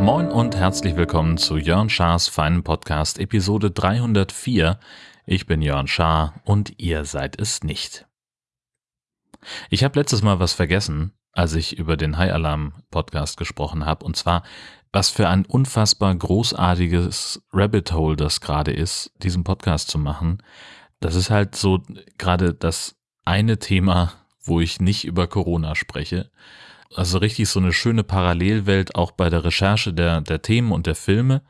Moin und herzlich willkommen zu Jörn Schars feinen Podcast Episode 304. Ich bin Jörn Schaar und ihr seid es nicht. Ich habe letztes Mal was vergessen, als ich über den High Alarm Podcast gesprochen habe, und zwar, was für ein unfassbar großartiges Rabbit Hole das gerade ist, diesen Podcast zu machen. Das ist halt so gerade das eine Thema, wo ich nicht über Corona spreche. Also richtig so eine schöne Parallelwelt auch bei der Recherche der, der Themen und der Filme,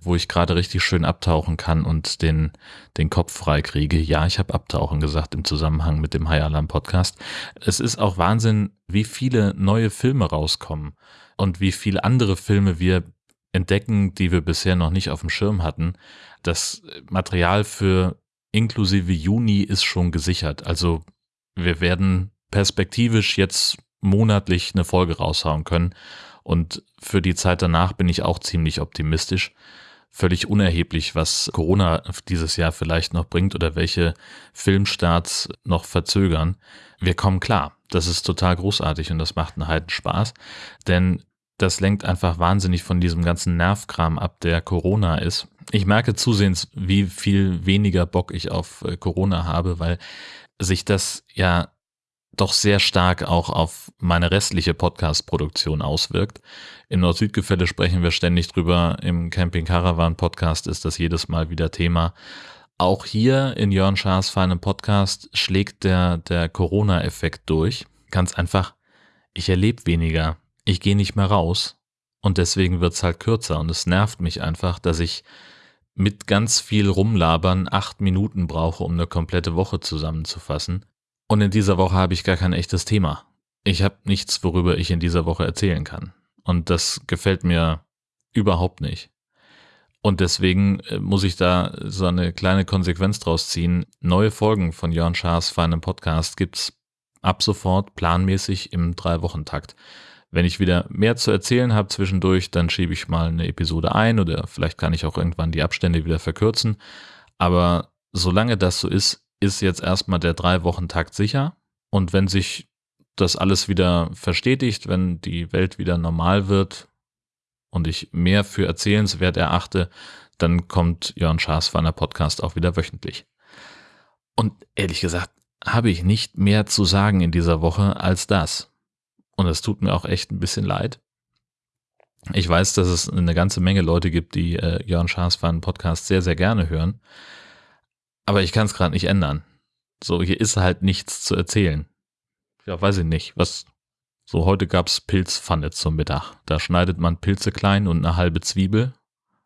wo ich gerade richtig schön abtauchen kann und den, den Kopf frei kriege. Ja, ich habe Abtauchen gesagt im Zusammenhang mit dem High Alarm Podcast. Es ist auch Wahnsinn, wie viele neue Filme rauskommen und wie viele andere Filme wir entdecken, die wir bisher noch nicht auf dem Schirm hatten. Das Material für inklusive Juni ist schon gesichert. Also wir werden perspektivisch jetzt monatlich eine Folge raushauen können. Und für die Zeit danach bin ich auch ziemlich optimistisch. Völlig unerheblich, was Corona dieses Jahr vielleicht noch bringt oder welche Filmstarts noch verzögern. Wir kommen klar. Das ist total großartig und das macht einen heiden Spaß. Denn das lenkt einfach wahnsinnig von diesem ganzen Nervkram ab, der Corona ist. Ich merke zusehends, wie viel weniger Bock ich auf äh, Corona habe, weil sich das ja doch sehr stark auch auf meine restliche Podcast-Produktion auswirkt. Im Nord-Süd-Gefälle sprechen wir ständig drüber. Im Camping Caravan Podcast ist das jedes Mal wieder Thema. Auch hier in Jörn Schaas feinem Podcast schlägt der, der Corona-Effekt durch. Ganz einfach, ich erlebe weniger ich gehe nicht mehr raus und deswegen wird es halt kürzer und es nervt mich einfach, dass ich mit ganz viel Rumlabern acht Minuten brauche, um eine komplette Woche zusammenzufassen. Und in dieser Woche habe ich gar kein echtes Thema. Ich habe nichts, worüber ich in dieser Woche erzählen kann. Und das gefällt mir überhaupt nicht. Und deswegen äh, muss ich da so eine kleine Konsequenz draus ziehen. Neue Folgen von Jörn Schaas feinem Podcast gibt's ab sofort planmäßig im Drei-Wochen-Takt. Wenn ich wieder mehr zu erzählen habe zwischendurch, dann schiebe ich mal eine Episode ein oder vielleicht kann ich auch irgendwann die Abstände wieder verkürzen. Aber solange das so ist, ist jetzt erstmal der drei Wochen Takt sicher. Und wenn sich das alles wieder verstetigt, wenn die Welt wieder normal wird und ich mehr für erzählenswert erachte, dann kommt Jörn Schaaswanner Podcast auch wieder wöchentlich. Und ehrlich gesagt, habe ich nicht mehr zu sagen in dieser Woche als das. Und es tut mir auch echt ein bisschen leid. Ich weiß, dass es eine ganze Menge Leute gibt, die äh, Jörn Schaasfan Podcast sehr, sehr gerne hören. Aber ich kann es gerade nicht ändern. So, hier ist halt nichts zu erzählen. Ja, weiß ich nicht. Was, so heute gab's Pilzpfanne zum Mittag. Da schneidet man Pilze klein und eine halbe Zwiebel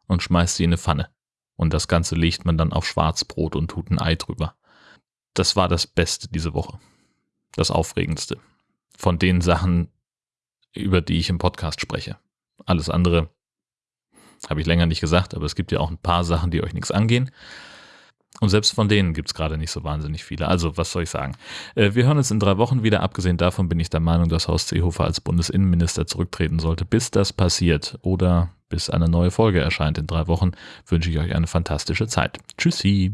und schmeißt sie in eine Pfanne. Und das Ganze legt man dann auf Schwarzbrot und tut ein Ei drüber. Das war das Beste diese Woche. Das Aufregendste von den Sachen, über die ich im Podcast spreche. Alles andere habe ich länger nicht gesagt, aber es gibt ja auch ein paar Sachen, die euch nichts angehen. Und selbst von denen gibt es gerade nicht so wahnsinnig viele. Also, was soll ich sagen? Äh, wir hören uns in drei Wochen wieder. Abgesehen davon bin ich der Meinung, dass Horst Seehofer als Bundesinnenminister zurücktreten sollte. Bis das passiert oder bis eine neue Folge erscheint in drei Wochen, wünsche ich euch eine fantastische Zeit. Tschüssi!